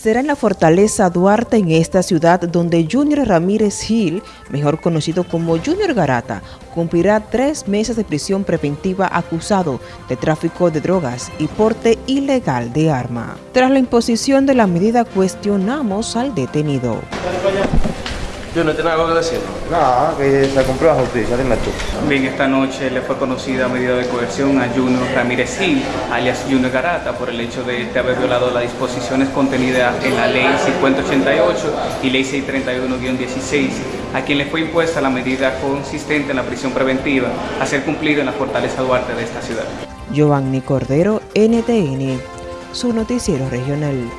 será en la Fortaleza Duarte en esta ciudad donde Junior Ramírez Gil, mejor conocido como Junior Garata, cumplirá tres meses de prisión preventiva acusado de tráfico de drogas y porte ilegal de arma. Tras la imposición de la medida cuestionamos al detenido. Yo no tengo algo que decir. No, que se cumplió la justicia, dime tú. Bien, esta noche le fue conocida medida de coerción a Junior Ramírez Gil, alias Junior Garata, por el hecho de, haber violado las disposiciones contenidas en la Ley 5088 y Ley 631-16, a quien le fue impuesta la medida consistente en la prisión preventiva a ser cumplida en la Fortaleza Duarte de esta ciudad. Giovanni Cordero, NTN, su noticiero regional.